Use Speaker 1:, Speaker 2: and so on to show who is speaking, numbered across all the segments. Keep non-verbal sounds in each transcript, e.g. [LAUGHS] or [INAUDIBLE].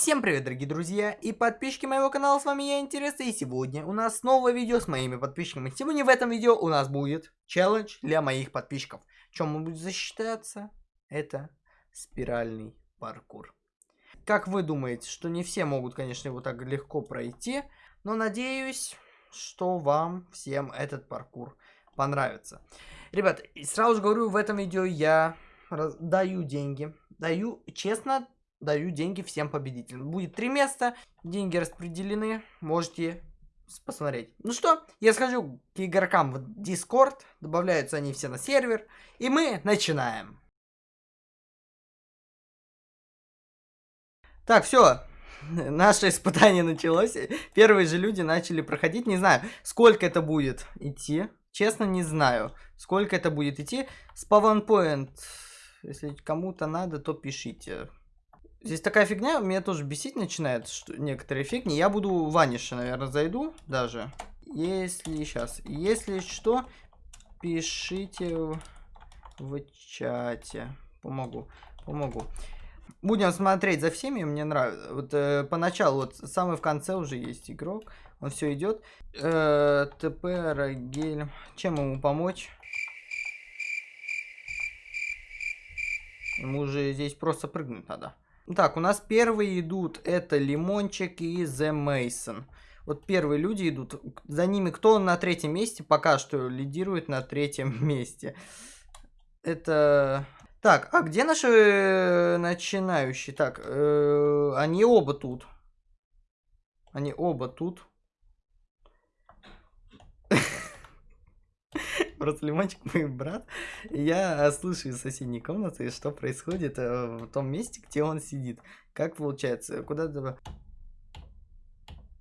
Speaker 1: Всем привет, дорогие друзья и подписчики моего канала, с вами я, Интересно, и сегодня у нас новое видео с моими подписчиками. Сегодня в этом видео у нас будет челлендж для моих подписчиков. Чем мы будем защищаться? Это спиральный паркур. Как вы думаете, что не все могут, конечно, его так легко пройти, но надеюсь, что вам всем этот паркур понравится. Ребят, сразу же говорю, в этом видео я даю деньги. Даю, честно, даю деньги всем победителям. Будет три места, деньги распределены, можете посмотреть. Ну что, я схожу к игрокам в Discord, добавляются они все на сервер, и мы начинаем. Так, все, [LAUGHS] наше испытание началось. Первые же люди начали проходить. Не знаю, сколько это будет идти. Честно, не знаю, сколько это будет идти. Spawn Point, если кому-то надо, то пишите. Здесь такая фигня, меня тоже бесить начинает, что некоторые фигни. Я буду ваниша, наверное, зайду даже. Если сейчас, если что, пишите в, в чате. Помогу, помогу. Будем смотреть за всеми, мне нравится. Вот э, поначалу, вот самый в конце уже есть игрок. Он все идет. Э, ТП, Рагель. Чем ему помочь? Ему уже здесь просто прыгнуть надо. Так, у нас первые идут, это Лимончик и The Mason. Вот первые люди идут, за ними кто на третьем месте, пока что лидирует на третьем [LAUGHS] месте. Это... Так, а где наши э, начинающие? Так, э, они оба тут. Они оба тут. Просто Лимончик мой брат. Я слышу из соседней комнаты, что происходит э, в том месте, где он сидит. Как получается? Куда то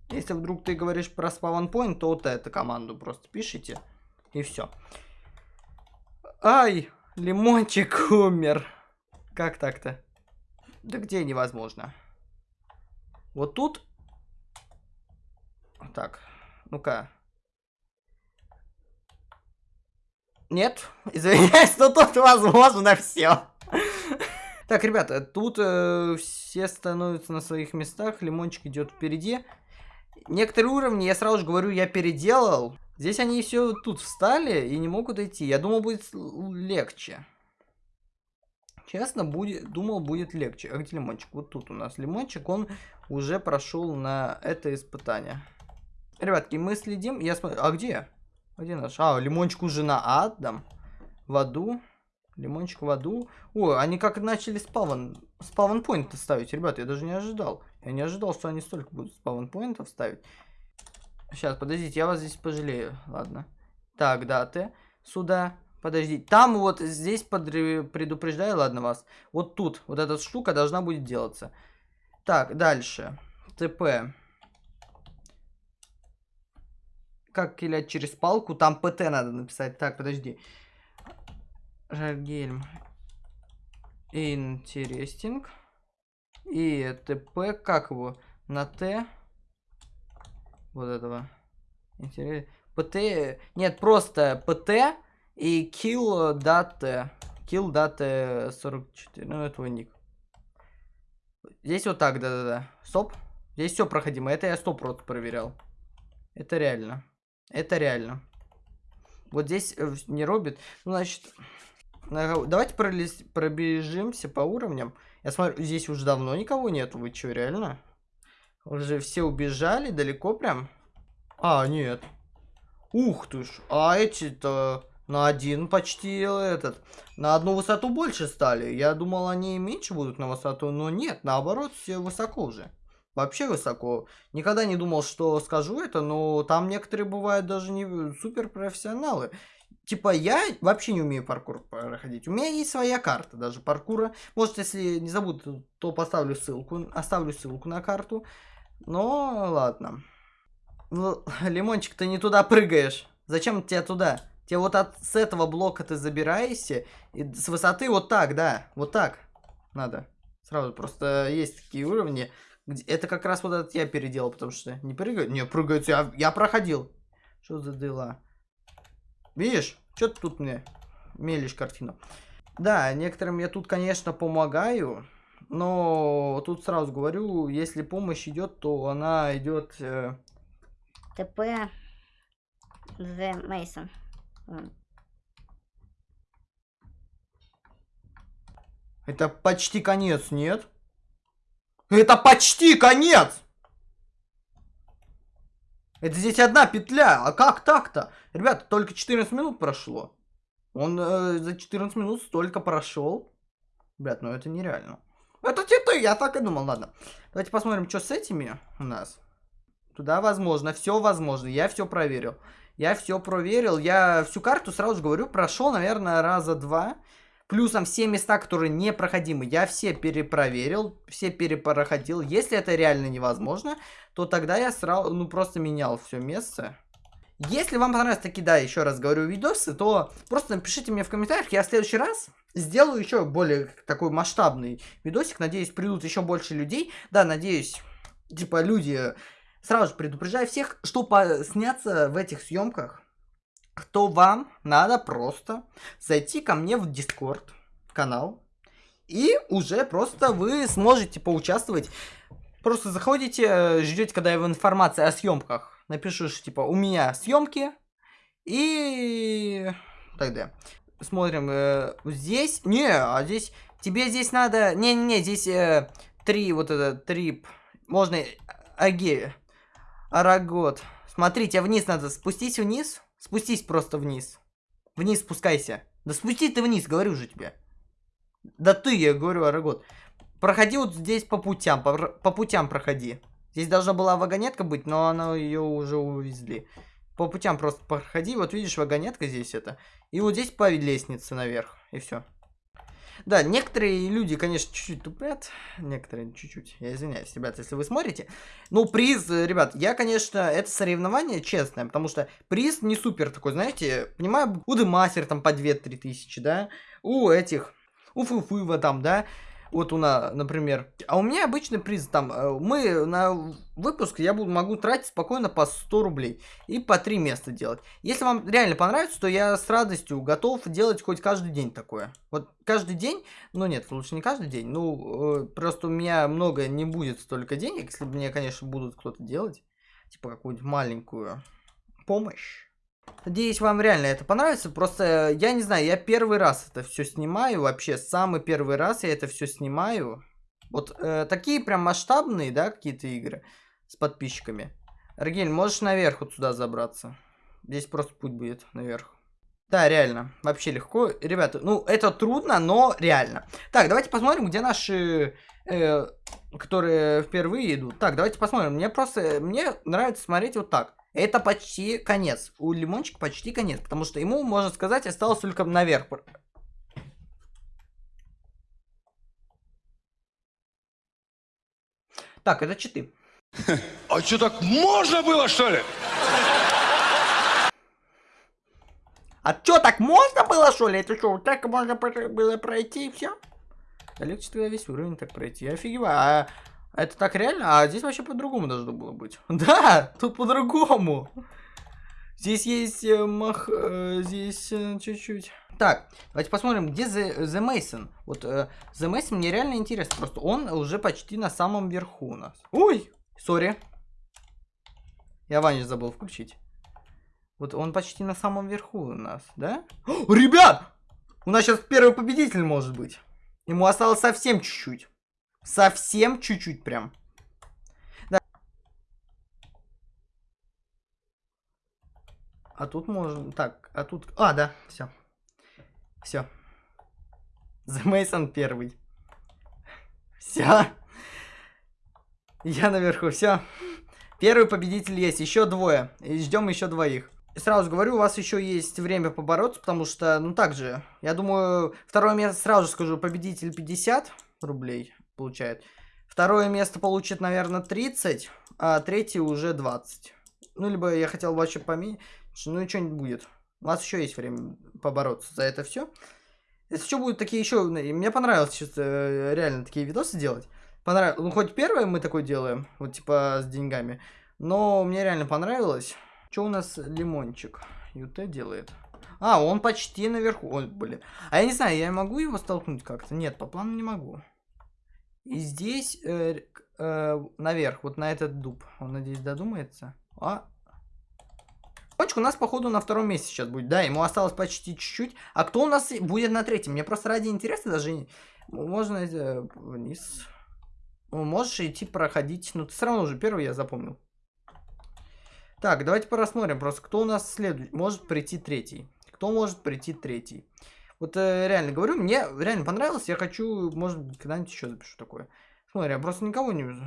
Speaker 1: Если вдруг ты говоришь про спавнпоинт, то вот эту команду просто пишите. И все. Ай, Лимончик умер. Как так-то? Да где невозможно? Вот тут. Так, ну-ка. Нет, [LAUGHS] извиняюсь, но тут возможно все. Так, ребята, тут э, все становятся на своих местах, лимончик идет впереди. Некоторые уровни, я сразу же говорю, я переделал. Здесь они все тут встали и не могут идти. Я думал, будет легче. Честно, будет, думал, будет легче. А где лимончик? Вот тут у нас лимончик, он уже прошел на это испытание. Ребятки, мы следим. Я смотрю. А где? Где наш? А, лимончик уже на Адам. В аду. Лимончик в аду. О, они как начали спавн, спавн поинты ставить. Ребята, я даже не ожидал. Я не ожидал, что они столько будут спавн поинтов ставить. Сейчас, подождите, я вас здесь пожалею. Ладно. Так, да, ты сюда. Подождите. Там вот здесь предупреждаю, ладно, вас. Вот тут, вот эта штука должна будет делаться. Так, дальше. ТП как килять через палку, там ПТ надо написать. Так, подожди. Жагельм. Интересинг. И ТП, как его? На Т. Вот этого. Интерес... ПТ... Нет, просто ПТ и kill data. Kill data 44. Ну, это ник. Здесь вот так, да-да-да. Стоп. Здесь все проходимо. Это я просто проверял. Это реально. Это реально. Вот здесь э, не робит. Ну, значит, давайте пролез... пробежимся по уровням. Я смотрю, здесь уже давно никого нету. Вы что, реально? Уже все убежали далеко прям? А, нет. Ух ты ж. А эти-то на один почти этот. На одну высоту больше стали. Я думал, они меньше будут на высоту, но нет, наоборот, все высоко уже вообще высоко. Никогда не думал, что скажу это, но там некоторые бывают даже не супер профессионалы. Типа я вообще не умею паркур проходить. У меня есть своя карта даже паркура. Может, если не забуду, то поставлю ссылку, оставлю ссылку на карту. Но ладно. Ну, [LAUGHS] Лимончик, ты не туда прыгаешь. Зачем тебе туда? Тебе вот от, с этого блока ты забираешься. И с высоты вот так, да. Вот так надо. Сразу просто есть такие уровни. Это как раз вот этот я переделал, потому что не прыгают. Не, прыгают, я, я проходил. Что за дела? Видишь? Что ты тут мне мелишь картину? Да, некоторым я тут, конечно, помогаю. но тут сразу говорю, если помощь идет, то она идет... Э...
Speaker 2: ТП The Mason.
Speaker 1: Это почти конец, нет? Это почти конец! Это здесь одна петля. А как так-то? Ребята, только 14 минут прошло. Он э, за 14 минут столько прошел. Ребят, ну это нереально. Это типа, я так и думал, ладно. Давайте посмотрим, что с этими у нас. Туда возможно, все возможно. Я все проверил. Я все проверил. Я всю карту, сразу же говорю, прошел, наверное, раза два. Плюсом все места, которые непроходимы, я все перепроверил, все перепроходил. Если это реально невозможно, то тогда я сразу, ну, просто менял все место. Если вам понравились такие, да, еще раз говорю, видосы, то просто напишите мне в комментариях, я в следующий раз сделаю еще более такой масштабный видосик. Надеюсь, придут еще больше людей. Да, надеюсь, типа, люди, сразу же предупреждаю всех, что сняться в этих съемках то вам надо просто зайти ко мне в Discord канал. И уже просто вы сможете поучаствовать. Просто заходите, э, ждете, когда я в информации о съемках напишешь, типа, у меня съемки. И тогда смотрим э, здесь. Не, а здесь тебе здесь надо. Не-не-не, здесь э, три вот это трип. Можно аге. Арагот. Смотрите, вниз надо спустись вниз. Спустись просто вниз. Вниз спускайся. Да спусти ты вниз, говорю же тебе. Да ты, я говорю, Арагот. Проходи вот здесь по путям, по, по путям проходи. Здесь должна была вагонетка быть, но она ее уже увезли. По путям просто проходи, вот видишь, вагонетка здесь это. И вот здесь по лестнице наверх, и все. Да, некоторые люди, конечно, чуть-чуть тупят. Некоторые чуть-чуть. Я извиняюсь, ребят, если вы смотрите. Ну, приз, ребят, я, конечно, это соревнование честное, потому что приз не супер такой, знаете, понимаю, у Демастер там по 2-3 тысячи, да, у этих, у Фуфыва там, да, вот у нас, например. А у меня обычный приз там. Э, мы на выпуск я буду, могу тратить спокойно по 100 рублей. И по 3 места делать. Если вам реально понравится, то я с радостью готов делать хоть каждый день такое. Вот каждый день, ну нет, лучше не каждый день. Ну, э, просто у меня много не будет столько денег, если мне, конечно, будут кто-то делать. Типа какую-нибудь маленькую помощь. Надеюсь, вам реально это понравится. Просто, я не знаю, я первый раз это все снимаю. Вообще, самый первый раз я это все снимаю. Вот э, такие прям масштабные, да, какие-то игры с подписчиками. Рагель, можешь наверх вот сюда забраться. Здесь просто путь будет наверх. Да, реально, вообще легко. Ребята, ну, это трудно, но реально. Так, давайте посмотрим, где наши, э, которые впервые идут. Так, давайте посмотрим. Мне просто, мне нравится смотреть вот так. Это почти конец. У Лимончика почти конец, потому что ему, можно сказать, осталось только наверх. Так, это читы.
Speaker 3: А что, так можно было, что ли?
Speaker 1: А что, так можно было, что ли? Это что, так можно было пройти и все? Легче тогда весь уровень так пройти. Я офигеваю. А это так реально? А здесь вообще по-другому должно было быть. [LAUGHS] Да, тут по-другому. Здесь есть э, мах... Э, здесь э, чуть-чуть. Так, давайте посмотрим, где The, The Mason. Вот э, The Mason мне реально интересно. Просто он уже почти на самом верху у нас. Ой, сори. Я Ваню забыл включить. Вот он почти на самом верху у нас, да? О, [GASPS] ребят! У нас сейчас первый победитель может быть. Ему осталось совсем чуть-чуть. Совсем чуть-чуть прям. Да. А тут можно... Так, а тут... А, да, все. Все. [LAUGHS] The Mason первый. Все. Я наверху, все. Первый победитель есть, еще двое. Ждем еще двоих. Сразу говорю, у вас еще есть время побороться, потому что, ну так же, я думаю, второе место сразу скажу, победитель 50 рублей получает. Второе место получит, наверное, 30, а третий уже 20. Ну, либо я хотел вообще поменять, ну и что-нибудь будет. У нас еще есть время побороться за это все. Если что, будут такие еще... Мне понравилось сейчас э, реально такие видосы делать. Понравилось. Ну, хоть первое мы такое делаем, вот типа с деньгами. Но мне реально понравилось. Что у нас лимончик? ЮТ делает. А, он почти наверху. Ой, блин. А я не знаю, я могу его столкнуть как-то? Нет, по плану не могу. И здесь э, э, наверх, вот на этот дуб. Он, надеюсь, додумается. А. Лимончик у нас, походу, на втором месте сейчас будет. Да, ему осталось почти чуть-чуть. А кто у нас будет на третьем? Мне просто ради интереса даже можно э, вниз. Ну, можешь идти проходить. Ну, ты все равно уже первый я запомнил. Так, давайте посмотрим просто, кто у нас следует. Может прийти третий. Кто может прийти третий? Вот э, реально говорю, мне реально понравилось. Я хочу, может быть, когда-нибудь еще запишу такое. Смотри, я просто никого не вижу.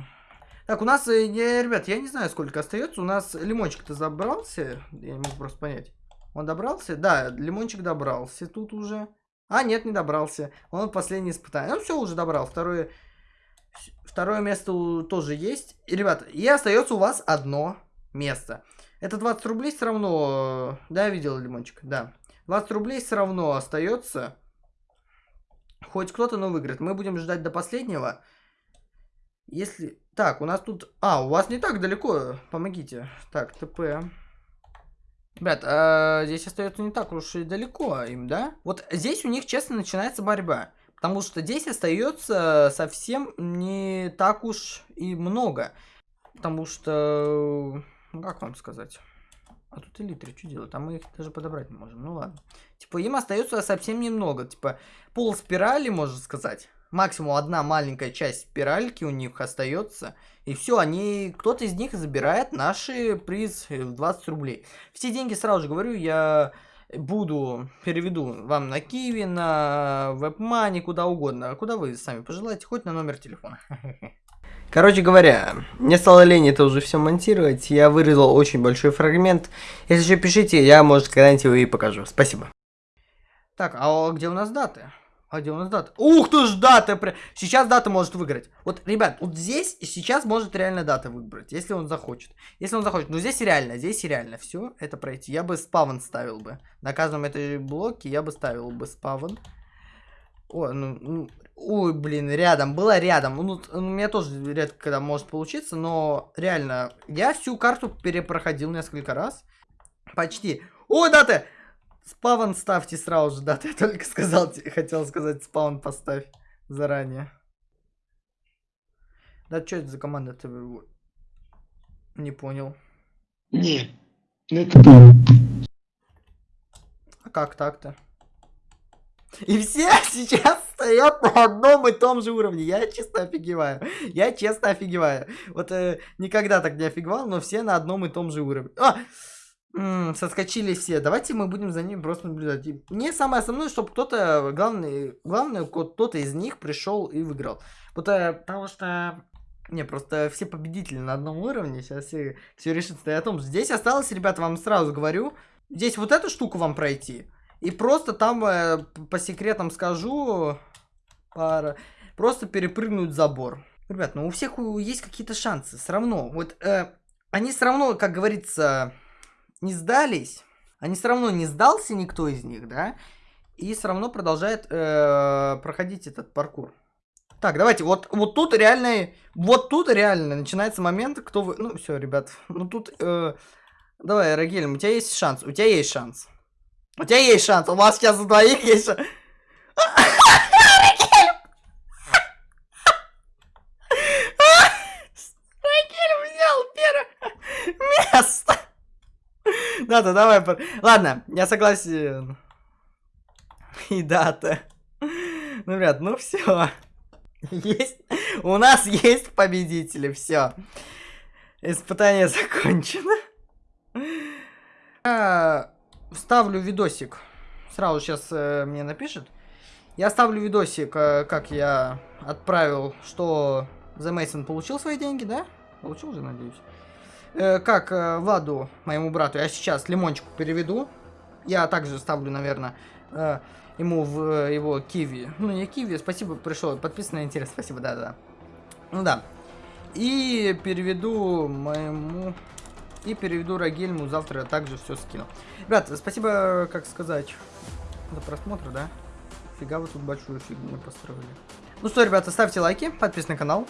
Speaker 1: Так, у нас, э, ребят, я не знаю, сколько остается. У нас лимончик-то забрался. Я не могу просто понять. Он добрался? Да, лимончик добрался тут уже. А, нет, не добрался. Он последний испытание. Ну, все, уже добрал. Второе, второе место тоже есть. И, ребят, и остается у вас одно место. Это 20 рублей все равно... э, Да, я видел лимончик, да. 20 рублей все равно остается. Хоть кто-то, но выиграет. Мы будем ждать до последнего. Если... Так, у нас тут... А, у вас не так далеко. Помогите. Так, ТП. Ребят, а, здесь остается не так уж и далеко им, да? Вот здесь у них, честно, начинается борьба. Потому что здесь остается совсем не так уж и много. Потому что... Ну, как вам сказать? А тут элитры что делают? А мы их даже подобрать не можем. Ну ладно. Типа, им остается совсем немного. Типа, пол спирали, можно сказать. Максимум одна маленькая часть спиральки у них остается. И все, они. Кто-то из них забирает наши приз в 20 рублей. Все деньги, сразу же говорю, я буду, переведу вам на Киви, на WebMoney, куда угодно. Куда вы сами пожелаете, хоть на номер телефона. [LAUGHS] Короче говоря, мне стало лень это уже все монтировать. Я вырезал очень большой фрагмент. Если что, пишите, я, может, когда-нибудь его и покажу. Спасибо. Так, а где у нас даты? А где у нас дата? Ух ты ж, дата! Сейчас дата может выиграть. Вот, ребят, вот здесь сейчас может реально дата выбрать, если он захочет. Если он захочет. Но здесь реально, здесь реально все это пройти. Я бы спавн ставил бы. На каждом этой блоке я бы ставил бы спавн. О, ну, ну, ой, блин, рядом, было рядом. Ну, у меня тоже редко когда может получиться, но реально, я всю карту перепроходил несколько раз. Почти. Ой, дата! Спавн ставьте сразу же, дата. [LAUGHS] Я только сказал, те- хотел сказать, спаун поставь заранее. Да, что это за команда? Ты не понял.
Speaker 4: Нет. Ну это
Speaker 1: А как так-то? И все [LAUGHS] сейчас стоят на одном и том же уровне. Я честно офигеваю. Я честно офигеваю. Вот э, никогда так не офигевал, но все на одном и том же уровне. А! М, соскочили все. Давайте мы будем за ними просто наблюдать. И мне самое основное, чтобы кто-то, главный, главное, ко- кто-то из них пришел и выиграл. Э, потому что... Не, просто все победители на одном уровне. Сейчас все, все решится и о том. Здесь осталось, ребята, вам сразу говорю. Здесь вот эту штуку вам пройти. И просто там, э, по секретам скажу, пара, просто перепрыгнуть забор. Ребят, ну у всех есть какие-то шансы. Все равно. Вот э, они все равно, как говорится, не сдались. Они все равно не сдался никто из них, да? И все равно продолжает э, проходить этот паркур. Так, давайте, вот, вот тут реально, вот тут реально начинается момент, кто вы... Ну, все, ребят, ну тут... э, давай, Рагель, у тебя есть шанс, у тебя есть шанс. У тебя есть шанс, у вас сейчас у двоих есть шанс. Место. Да-да, давай. Ладно, я согласен. И дата. Ну, ребят, ну все. Есть. У нас есть победители, все. Испытание закончено. Я вставлю видосик. Сразу сейчас мне напишет. Я ставлю видосик, э, как я отправил, что The Mason получил свои деньги, да? Получил же, надеюсь. Э, как э, Владу, моему брату, я сейчас лимончику переведу. Я также ставлю, наверное, э, ему в э, его киви. Ну, не киви, спасибо, пришел. Подписан на интерес, спасибо, да-да. Ну да. И переведу моему... И переведу Рагельму, завтра также все скину. Ребят, спасибо, как сказать, за просмотр, да? Фига вы тут большую фигню построили. Ну что, ребята, ставьте лайки, подписывайтесь на канал.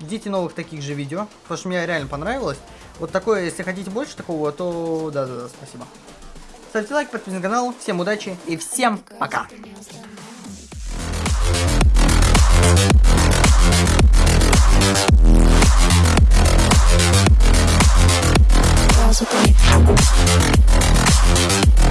Speaker 1: Ждите новых таких же видео, потому что мне реально понравилось. Вот такое, если хотите больше такого, то да-да-да, спасибо. Ставьте лайк, подписывайтесь на канал. Всем удачи и всем. Пока.
Speaker 5: house with me.